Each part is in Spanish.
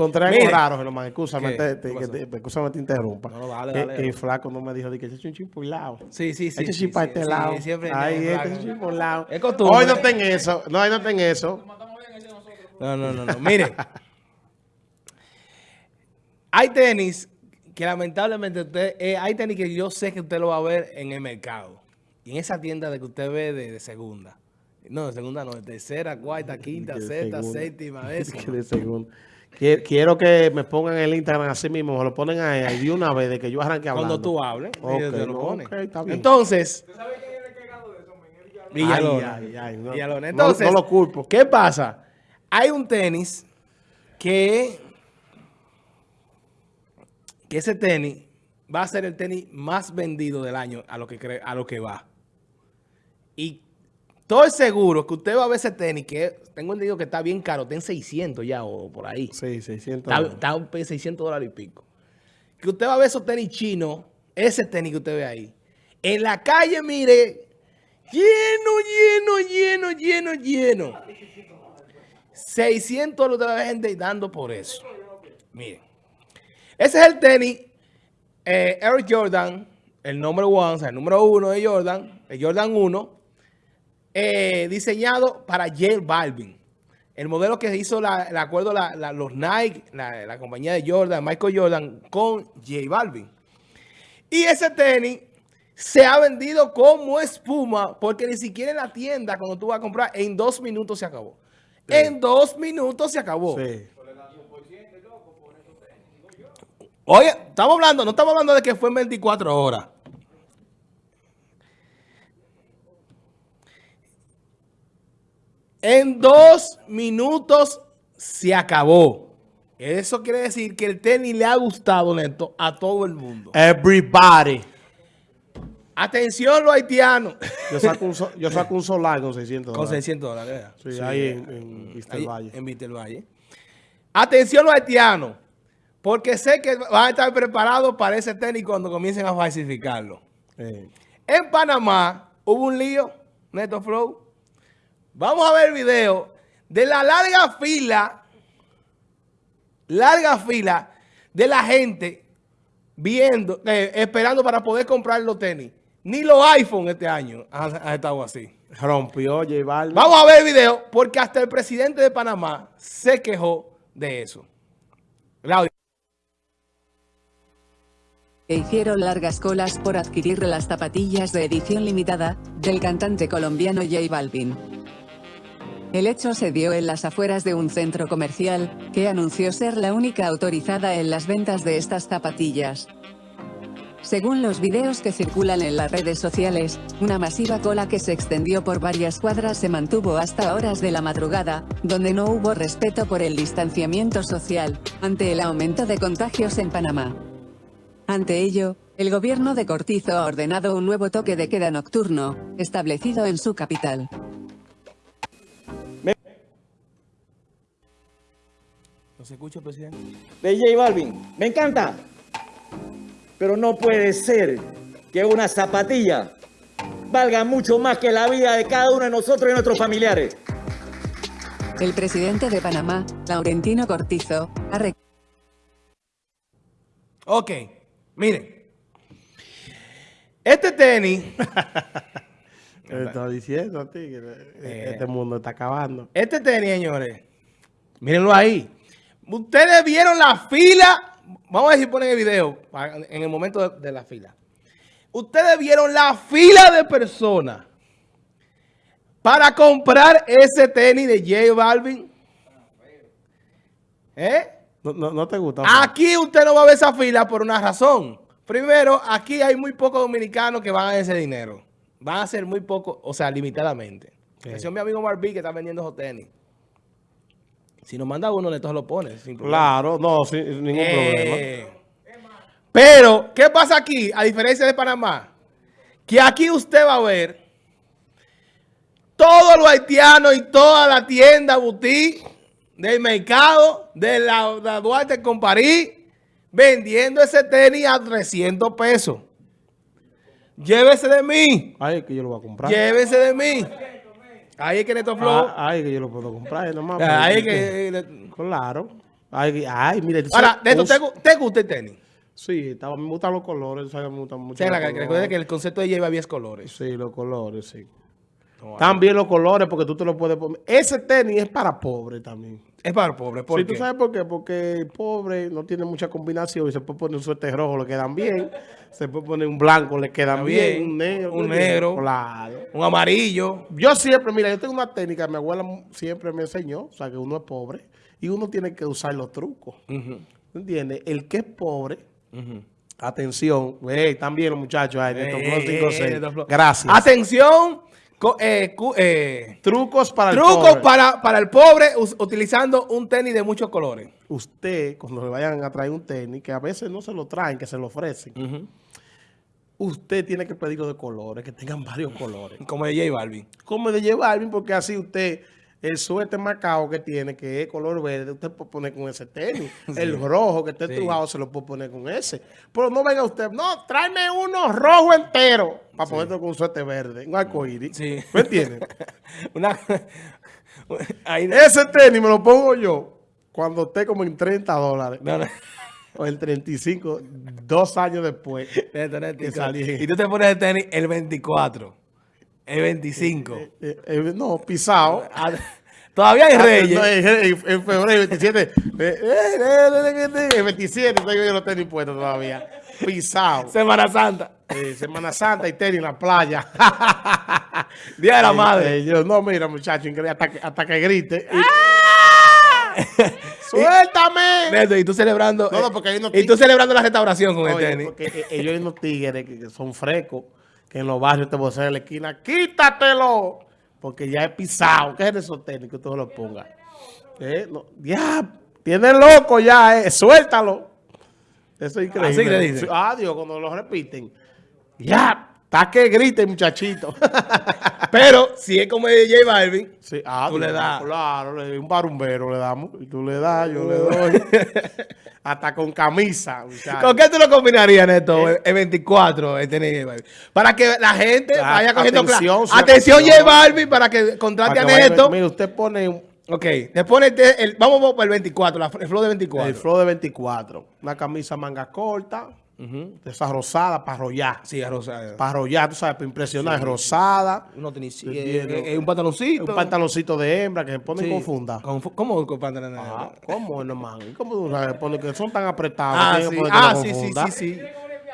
encontré algo raro, Germán. Escúchame, ¿Qué? te, te, te- te interrumpa. No, dale, dale. que el flaco no me dijo de que ese por lado. Sí, sí, sí. Eche sí, sí, este sí, lado. siempre tiene este. Es costumbre. Hoy no ten eso. No, hoy no ten eso. No, no, no, no. Mire. hay tenis que lamentablemente usted, eh, hay tenis que yo sé que usted lo va a ver en el mercado. Y en esa tienda de que usted ve de, de segunda. No, de segunda no, de tercera, cuarta, quinta, sexta, segunda. séptima, eso. Que de segundo. Quie- Quiero que me pongan el Instagram así mismo, me lo ponen ahí, ahí de una vez de que yo arranque hablando. Cuando tú hables, Ok, ellos te lo no, ponen. ok, está bien. Entonces, Ay, Villalona. ay, ay, no. Villalona. Entonces, no lo culpo. ¿Qué pasa? Hay un tenis que, que ese tenis va a ser el tenis más vendido del año a lo que cree, a lo que va. Y estoy seguro que usted va a ver ese tenis que tengo entendido que está bien caro, está en 600 ya o por ahí. Sí, 600. Está, está en 600 dólares y pico. Que usted va a ver esos tenis chinos, ese tenis que usted ve ahí. En la calle, mire, lleno, lleno, lleno, lleno, lleno. 600 dólares de la gente dando por eso. Miren. Ese es el tenis eh, Eric Jordan, el número one, o sea, el número uno de Jordan, el Jordan 1, eh, diseñado para J Balvin. El modelo que hizo la- el acuerdo la- la- los Nike, la, la compañía de Jordan, Michael Jordan, con J Balvin. Y ese tenis se ha vendido como espuma porque ni siquiera en la tienda, cuando tú vas a comprar, en dos minutos se acabó. En dos minutos se acabó. Sí. Oye, estamos hablando, no estamos hablando de que fue en 24 horas. En dos minutos se acabó. Eso quiere decir que el tenis le ha gustado, Neto, a todo el mundo. Everybody. Atención los haitianos. Yo saco un, so- yo saco un solar con 600 Con dólares. 600 dólares. ¿verdad? Sí, ahí en, en Vista del Ahí, Valle. En Vista del Valle. Atención los haitianos, porque sé que van a estar preparados para ese tenis cuando comiencen a falsificarlo. Eh, En Panamá hubo un lío, Neto Flow. Vamos a ver el video de la larga fila, larga fila de la gente viendo, eh, esperando para poder comprar los tenis. Ni los iPhone este año han estado así. rompió J Balvin. Vamos a ver el video porque hasta el presidente de Panamá se quejó de eso. Claudio. e hicieron largas colas por adquirir las zapatillas de edición limitada, del cantante colombiano J Balvin. El hecho se dio en las afueras de un centro comercial, que anunció ser la única autorizada en las ventas de estas zapatillas. Según los videos que circulan en las redes sociales, una masiva cola que se extendió por varias cuadras se mantuvo hasta horas de la madrugada, donde no hubo respeto por el distanciamiento social, ante el aumento de contagios en Panamá. Ante ello, el gobierno de Cortizo ha ordenado un nuevo toque de queda nocturno, establecido en su capital. ¿No se escucha, presidente? de J Balvin. Me encanta. Pero no puede ser que una zapatilla valga mucho más que la vida de cada uno de nosotros y nuestros familiares. El presidente de Panamá, Laurentino Cortizo, ha re- Ok, miren. Este tenis, Te estoy diciendo a ti que Eh. este mundo está acabando. este tenis, señores, mírenlo ahí. Ustedes vieron la fila, vamos a ver si ponen el video en el momento de, de la fila. Ustedes vieron la fila de personas para comprar ese tenis de J Balvin. ¿Eh? No, no, no te gusta. Aquí usted no va a ver esa fila por una razón. Primero, aquí hay muy pocos dominicanos que van a ese dinero. Van a ser muy pocos, o sea, limitadamente. Atención, mi amigo Marví que está vendiendo esos tenis. Si nos manda uno, entonces lo pone. sin problema. Claro, no, sin ningún problema. Eh, Pero, ¿qué pasa aquí? A diferencia de Panamá, que aquí usted va a ver todos los haitianos y toda la tienda boutique del mercado de la, la Duarte con París vendiendo ese tenis a 300 pesos. Llévese de mí. Ay, que yo lo voy a comprar. Llévese de mí. Ahí es que Neto Flow. Ah, ay, que yo lo puedo comprar. Nomás, Ahí es que... Claro. Ay, ay, mire. Ahora, Neto, ¿te, te gusta el tenis? Sí, estaba- me gustan los colores, sabes, me gustan mucho. La, colores. recuerda que el concepto de Balvin es colores. Sí, los colores, sí. No, También los colores, porque tú te lo puedes poner. Ese tenis es para pobres también. Es para pobres. ¿Por Sí, qué? ¿tú sabes por qué? Porque el pobre no tiene mucha combinación y se puede poner un suéter rojo, le quedan bien. Se puede poner un blanco, le quedan bien. bien. Un negro. Un negro. Claro. Un amarillo. Yo siempre, mira, yo tengo una técnica, mi abuela siempre me enseñó, o sea, que uno es pobre y uno tiene que usar los trucos. Ujú, ¿Entiendes? El que es pobre, atención, hey, están bien los muchachos, ay, Neto Eh, Flow 56. Neto Flow. Gracias. Atención. Eh, eh, Trucos para el trucos pobre. para, para el pobre utilizando un tenis de muchos colores. Usted, cuando le vayan a traer un tenis, que a veces no se lo traen, que se lo ofrecen, usted tiene que pedirlo de colores, que tengan varios colores. Como de J Balvin. Como de llevar, porque así usted, el suéter marcado que tiene, que es color verde, usted puede poner con ese tenis. El rojo que esté Sí. trujado se lo puede poner con ese. Pero no venga usted, no, tráeme uno rojo entero para ponerlo con un suéter verde, un arcoíris. Sí. ¿Me entiendes? Una... Ahí... ese tenis me lo pongo yo cuando esté como en 30 dólares. No, no. O en 35, dos años después. Que salí. Y tú te pones el tenis el 24, el 25. Eh, eh, no, pisado. Ah, Todavía hay Ah, reyes. en, febrero 27. eh, eh, eh, eh, el 27 tengo yo los tenis puestos todavía. Pisado. Semana Santa. Eh, Semana Santa y tenis en la playa. Día de la Eh, madre. eh, yo, no, mira, muchacho, hasta que, hasta que grite. ¡Ah! ¡Suéltame! Neto, y tú celebrando. No, no, porque hay unos Y tú celebrando la restauración con el tenis. porque eh, ellos hay unos tigres que, que son frescos, que en los barrios te vocean en la esquina, ¡quítatelo! Porque ya es pisado. ¿Qué es esos que tú lo pongas? Eh, no, ya, tiene loco ya, eh, suéltalo. Eso es increíble. Así le dicen. Sí, Ah, cuando lo repiten. Ya, está que grite, muchachito. Pero si es como el de J Balvin, Sí, ah, Tú le das. Claro, un barumbero le damos. Y tú le das, yo le doy. Hasta con camisa, muchacho. ¿con qué tú lo combinarías, Neto? El, el 24, el J Balvin. Para que la gente Ah, vaya cogiendo atención, sí, Atención, J. Balvin, para que contrate Para a que Neto. Mira, usted pone un- Ok, te pone el, vamos por el 24, la, el flow de 24. El flow de 24. Una camisa manga corta, Esa rosada para arrollar. Sí, a Rosario. Para arrollar, tú sabes, para impresionar. rosada. Uno tenis, Sí, eh, tiene- eh, un pantaloncito. Un pantaloncito de hembra que se pone Sí. con funda. Con fu- ¿Cómo con Ah? ¿Cómo, hermano? ¿Cómo tú que son tan apretados. Ah, sí, ah, sí, sí, sí, sí.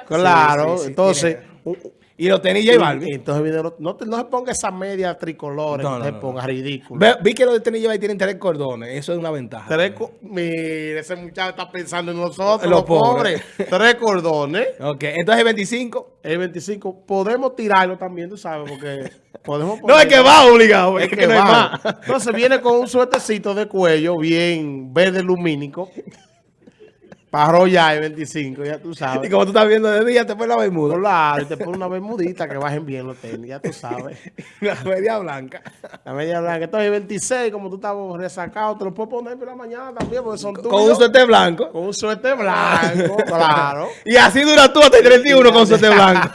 Claro, Sí, sí, sí, entonces... tiene- Y los tenis J Balvin. Entonces, lo- no, te- no se ponga esa media tricolores, No, no, no, se ponga ridículo. Ve- vi que los de tenis J Balvin tienen tres cordones. Eso es una ventaja. Tres Mire, ese muchacho está pensando en nosotros, los pobres. pobres. Tres cordones. Ok, entonces el 25. El 25, podemos tirarlo también, tú sabes, porque podemos No, es que va obligado. Es Es que, que no va. más. Entonces viene con un suertecito de cuello bien verde lumínico. Para arrollar el 25, ya tú Y sabes. como tú estás viendo de día, te pones la bermuda. Claro, y te pone una bermudita que bajen bien los tenis, ya tú sabes. La media blanca. La media blanca. Entonces el 26, como tú estás resacado, te lo puedes poner por la mañana también, porque son tuyos. Con un suéter blanco. Con un suéter blanco, claro. Y así dura tú hasta el 31 con suéter blanco.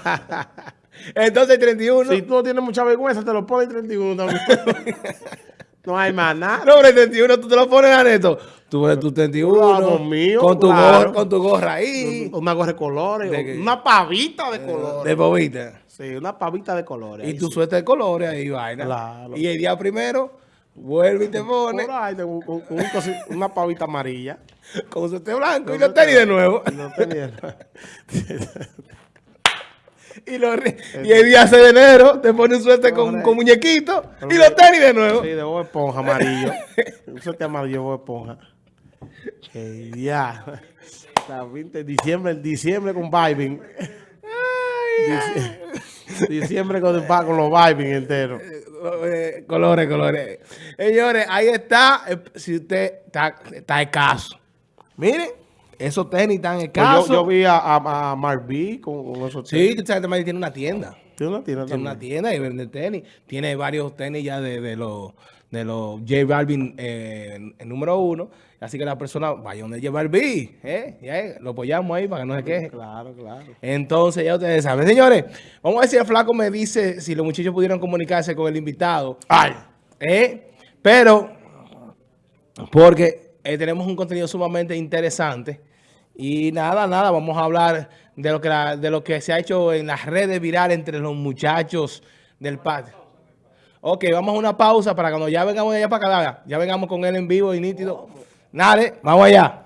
Entonces el 31. Si tú no tienes mucha vergüenza, te lo pones el 31 también. No hay más nada. No, pero el 31 tú te lo pones a neto. Tú ves tu 31. Claro, mío, con, tu claro. gorra, con tu gorra ahí. Una gorra de colores, ¿De una pavita de colores. De bobita. Sí, una pavita de colores. Y tu sí. suéter de colores ahí, vaina. Claro. Y el día primero, vuelve y te pone un cosi- una pavita amarilla. con un suéter blanco y los tenis de nuevo. Y no tenía- Y, re- y el día 6 de enero te pone un suéter con, con muñequito y los tenis de nuevo. Sí, de Bob Esponja amarillo. Un suéter amarillo Bob Esponja. Que ya. La 20 de diciembre, diciembre con vibing. Dici- Diciembre con, con los vibing enteros. Eh, colores, colores. Señores, ahí está. Eh, Si usted está, está escaso. Miren, esos tenis están Pues escasos. yo, yo vi a, a, con, con esos Sí, tenis. que esa gente tiene una tienda. Tiene una tienda Tiene una tienda y vende tenis. Tiene varios tenis ya de, de los de los J Balvin eh, el número uno. Así que la persona vaya donde J Balvin. ¿eh? Ya, lo apoyamos ahí para que no se queje. Claro, claro. Entonces, ya ustedes saben. Señores, vamos a ver si el flaco me dice si los muchachos pudieron comunicarse con el invitado. Ay. ¿eh? Pero, porque eh, tenemos un contenido sumamente interesante. Y nada, nada, vamos a hablar de lo que, de lo que se ha hecho en las redes virales entre los muchachos del patio. Ok, vamos a una pausa para cuando ya vengamos allá para acá, ya vengamos con él en vivo y nítido. Dale, vamos allá.